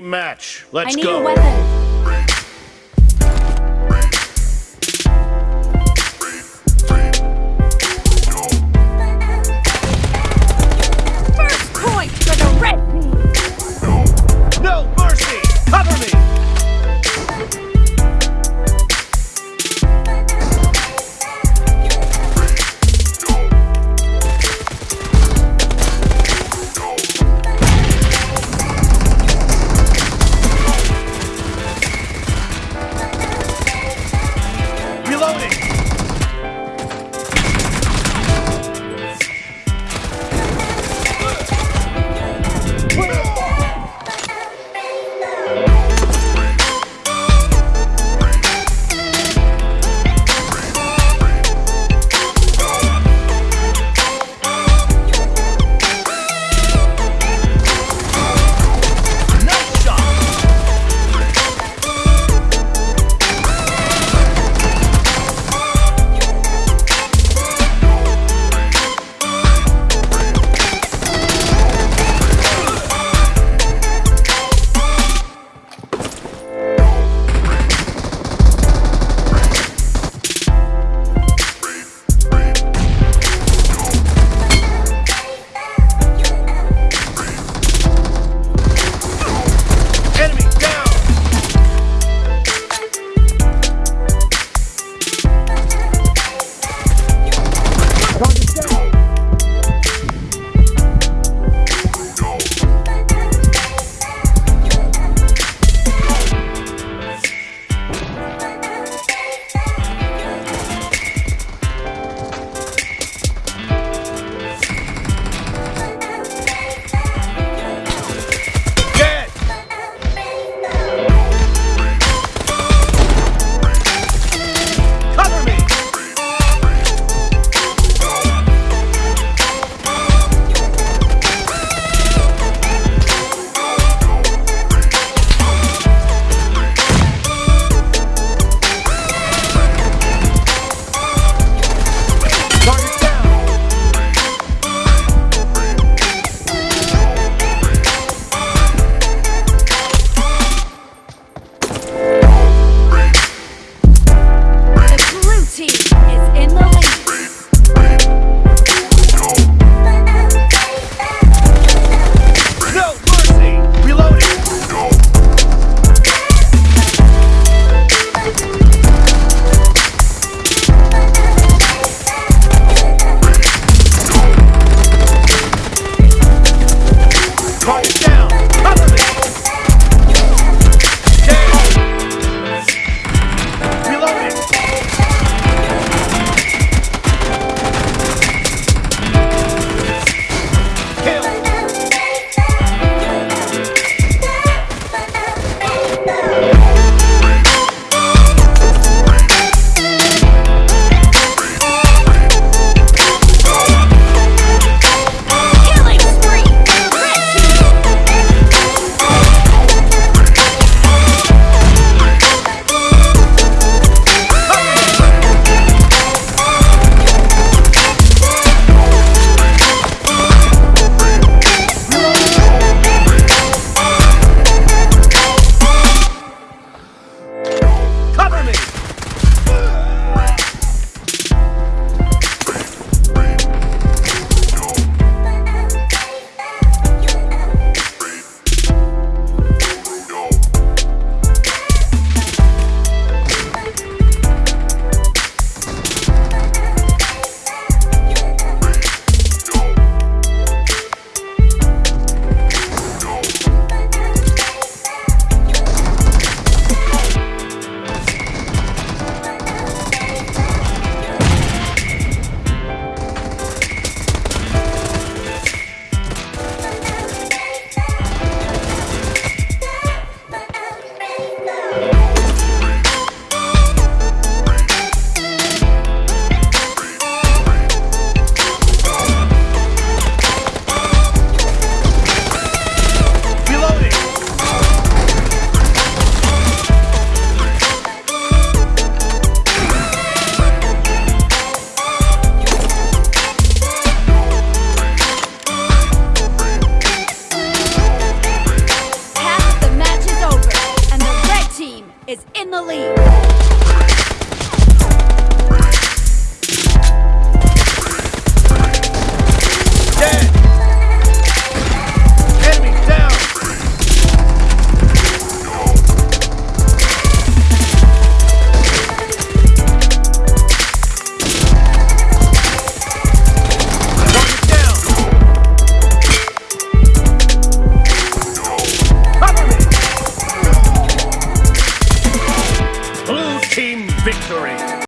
Match. Let's go.